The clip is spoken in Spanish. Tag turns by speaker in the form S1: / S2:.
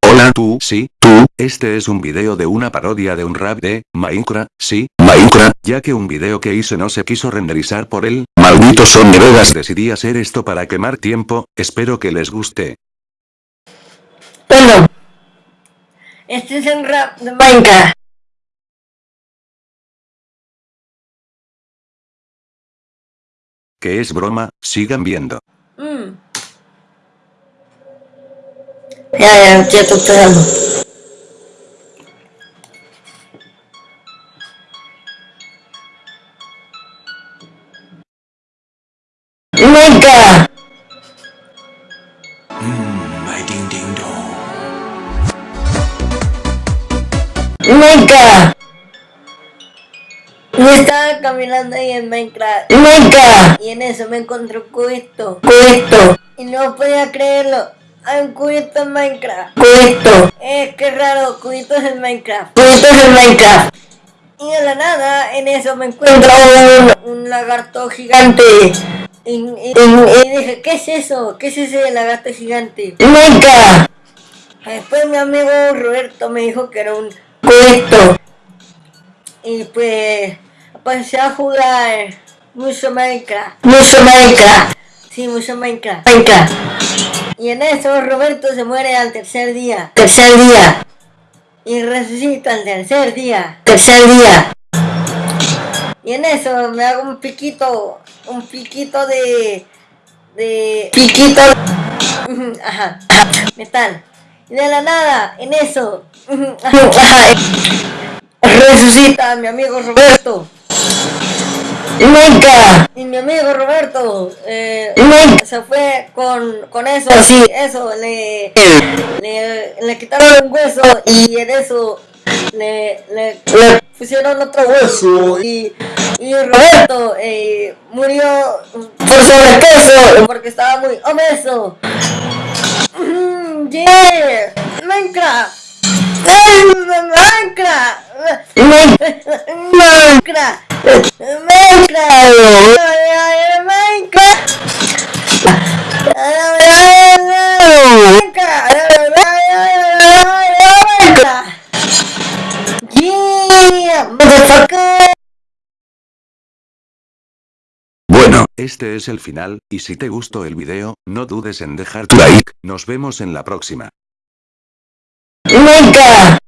S1: Hola tú, sí, tú, este es un video de una parodia de un rap de Minecraft, sí, Minecraft, ya que un video que hice no se quiso renderizar por él, maldito son Vegas decidí hacer esto para quemar tiempo, espero que les guste.
S2: Bueno, este es el rap de Minecraft.
S1: Que es broma, sigan viendo.
S2: Mm. Ya, ya, ya estoy esperando. Minecraft. Minecraft. Yo estaba caminando ahí en Minecraft. Minecraft. Y en eso me encontré un cubito. Cubito. Y no podía creerlo. Hay un cubito en Minecraft. Cubito. Eh, qué raro, cubitos en Minecraft. Cubitos en Minecraft. Y de la nada, en eso me encuentro un, un lagarto gigante. Y, y- y dije, ¿qué es eso? ¿Qué es ese lagarto gigante? Minecraft. Después mi amigo Roberto me dijo que era un cubito. Y pues pasé a jugar mucho Minecraft. Mucho Minecraft. Sí, mucho Minecraft. Minecraft. Y en eso Roberto se muere al tercer día. Tercer día. Y resucita al tercer día. Tercer día. Y en eso me hago un piquito. Un piquito de. De. Piquito. Ajá. Metal. Y de la nada, en eso. Ajá. Resucita a mi amigo Roberto. Nunca. Y mi amigo Roberto eh, se fue con, con eso. Eso. Le, le, le quitaron un hueso y en eso le, le, le pusieron otro hueso. Y, y Roberto eh, murió por sobrepeso porque estaba muy obeso. Mm, Yeah. Minecraft.
S1: Bueno, este es el final, y si te gustó el video, no dudes en dejar tu like, nos vemos en la próxima.
S2: Minecraft.